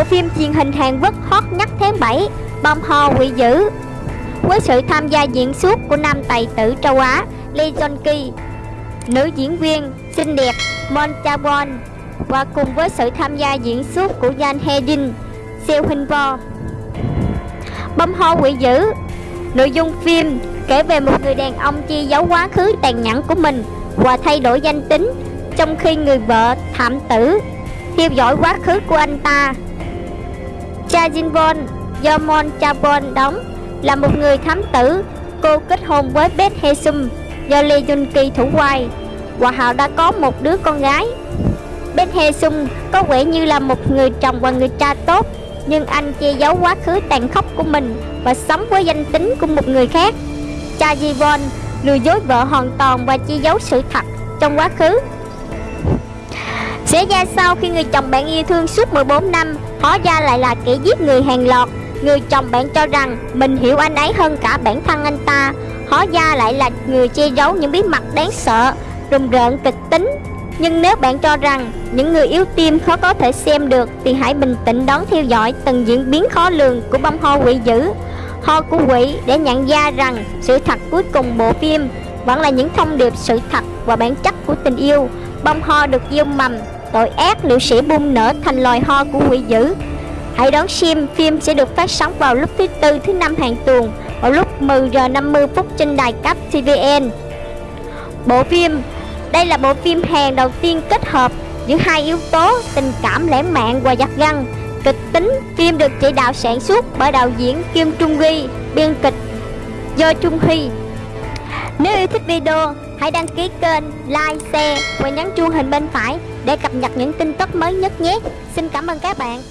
Bộ phim truyền hình Hàn Quốc hot nhất tháng 7 Bom Ho Quỷ Dữ Với sự tham gia diễn xuất của nam tài tử châu Á Lee Jong Ki, Nữ diễn viên xinh đẹp Mon Cha Won Và cùng với sự tham gia diễn xuất của Jan Hae Jin Seo Hyun Bo Bom Ho Quỷ Dữ, Nội dung phim kể về một người đàn ông che giấu quá khứ tàn nhẫn của mình và thay đổi danh tính trong khi người vợ thảm tử, theo dõi quá khứ của anh ta. Cha Jinbon do Mon Chabon đóng, là một người thám tử. Cô kết hôn với Beth Hesum do Lee Jun Ki thủ quay. và họ đã có một đứa con gái. Beth Hesum có vẻ như là một người chồng và người cha tốt, nhưng anh che giấu quá khứ tàn khốc của mình và sống với danh tính của một người khác. Cha Ji Von lừa dối vợ hoàn toàn và che giấu sự thật trong quá khứ. Sẽ ra sau khi người chồng bạn yêu thương suốt 14 năm, hóa ra lại là kẻ giết người hàng lọt. Người chồng bạn cho rằng mình hiểu anh ấy hơn cả bản thân anh ta, hóa ra lại là người che giấu những bí mật đáng sợ, rùng rợn kịch tính. Nhưng nếu bạn cho rằng những người yếu tim khó có thể xem được thì hãy bình tĩnh đón theo dõi từng diễn biến khó lường của bông ho quỷ dữ ho của quỷ để nhận ra rằng sự thật cuối cùng bộ phim vẫn là những thông điệp sự thật và bản chất của tình yêu. Bông ho được gieo mầm, tội ác liệu sẽ bung nở thành loài ho của quỷ dữ. Hãy đón xem phim sẽ được phát sóng vào lúc thứ tư thứ năm hàng tuần vào lúc 10 giờ 50 phút trên đài cấp TVN. Bộ phim đây là bộ phim Hàn đầu tiên kết hợp giữa hai yếu tố tình cảm lãng mạn và giật gân Kịch tính phim được chỉ đạo sản xuất bởi đạo diễn Kim Trung Ghi, biên kịch do Trung Huy. Nếu yêu thích video, hãy đăng ký kênh, like, share và nhấn chuông hình bên phải để cập nhật những tin tức mới nhất nhé. Xin cảm ơn các bạn.